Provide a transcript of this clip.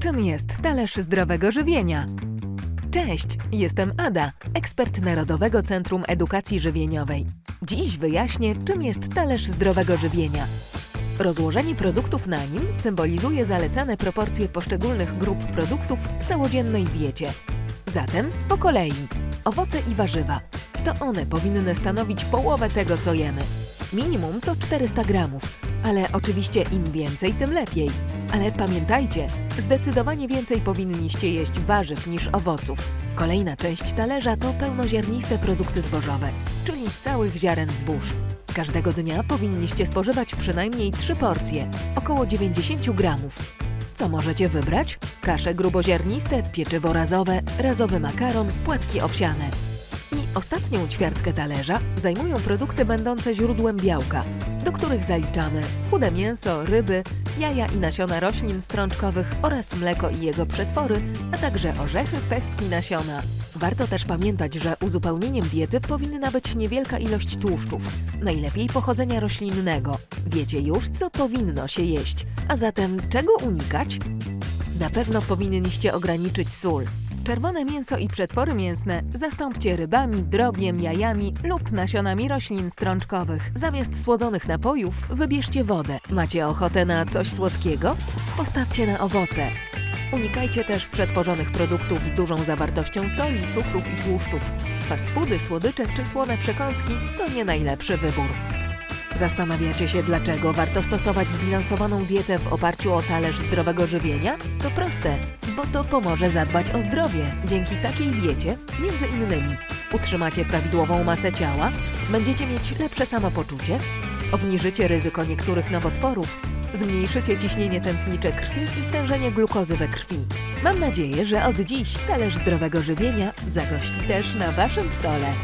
Czym jest talerz zdrowego żywienia? Cześć, jestem Ada, ekspert Narodowego Centrum Edukacji Żywieniowej. Dziś wyjaśnię, czym jest talerz zdrowego żywienia. Rozłożenie produktów na nim symbolizuje zalecane proporcje poszczególnych grup produktów w całodziennej diecie. Zatem po kolei. Owoce i warzywa. To one powinny stanowić połowę tego, co jemy. Minimum to 400 gramów, ale oczywiście im więcej, tym lepiej. Ale pamiętajcie, zdecydowanie więcej powinniście jeść warzyw niż owoców. Kolejna część talerza to pełnoziarniste produkty zbożowe, czyli z całych ziaren zbóż. Każdego dnia powinniście spożywać przynajmniej 3 porcje, około 90 gramów. Co możecie wybrać? Kasze gruboziarniste, pieczywo razowe, razowy makaron, płatki owsiane. I ostatnią ćwiartkę talerza zajmują produkty będące źródłem białka, których zaliczamy chude mięso, ryby, jaja i nasiona roślin strączkowych oraz mleko i jego przetwory, a także orzechy, pestki, nasiona. Warto też pamiętać, że uzupełnieniem diety powinna być niewielka ilość tłuszczów, najlepiej pochodzenia roślinnego. Wiecie już, co powinno się jeść. A zatem czego unikać? Na pewno powinniście ograniczyć sól. Czerwone mięso i przetwory mięsne zastąpcie rybami, drobiem, jajami lub nasionami roślin strączkowych. Zamiast słodzonych napojów wybierzcie wodę. Macie ochotę na coś słodkiego? Postawcie na owoce. Unikajcie też przetworzonych produktów z dużą zawartością soli, cukrów i tłuszczów. Fast foody, słodycze czy słone przekąski to nie najlepszy wybór. Zastanawiacie się, dlaczego warto stosować zbilansowaną dietę w oparciu o talerz zdrowego żywienia? To proste, bo to pomoże zadbać o zdrowie. Dzięki takiej diecie, między innymi, utrzymacie prawidłową masę ciała, będziecie mieć lepsze samopoczucie, obniżycie ryzyko niektórych nowotworów, zmniejszycie ciśnienie tętnicze krwi i stężenie glukozy we krwi. Mam nadzieję, że od dziś talerz zdrowego żywienia zagości też na Waszym stole.